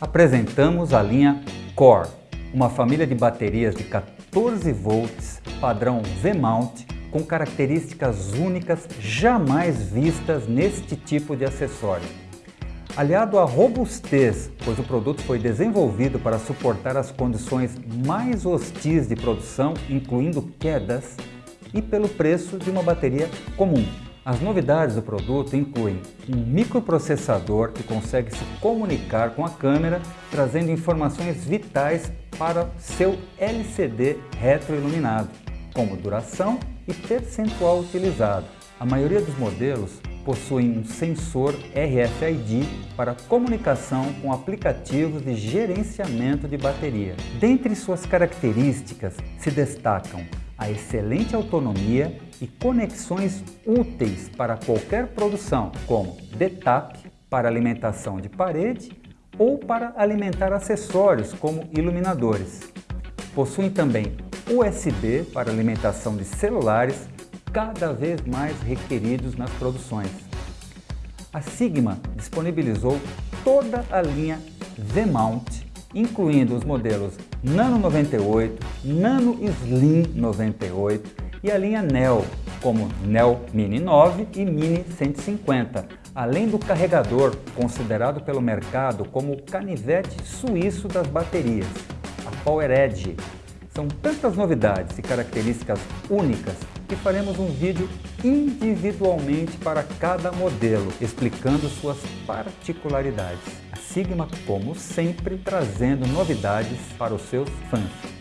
apresentamos a linha Core, uma família de baterias de 14 volts padrão V-mount com características únicas jamais vistas neste tipo de acessório. Aliado à robustez, pois o produto foi desenvolvido para suportar as condições mais hostis de produção, incluindo quedas, e pelo preço de uma bateria comum. As novidades do produto incluem um microprocessador que consegue se comunicar com a câmera, trazendo informações vitais para seu LCD retroiluminado, como duração e percentual utilizado. A maioria dos modelos possuem um sensor RFID para comunicação com aplicativos de gerenciamento de bateria. Dentre suas características se destacam a excelente autonomia e conexões úteis para qualquer produção, como DTAP para alimentação de parede ou para alimentar acessórios como iluminadores. Possuem também USB para alimentação de celulares, cada vez mais requeridos nas produções. A Sigma disponibilizou toda a linha V-Mount incluindo os modelos Nano 98, Nano Slim 98 e a linha Neo, como Neo Mini 9 e Mini 150, além do carregador considerado pelo mercado como o canivete suíço das baterias, a Power Edge. São tantas novidades e características únicas que faremos um vídeo individualmente para cada modelo, explicando suas particularidades. A Sigma, como sempre, trazendo novidades para os seus fãs.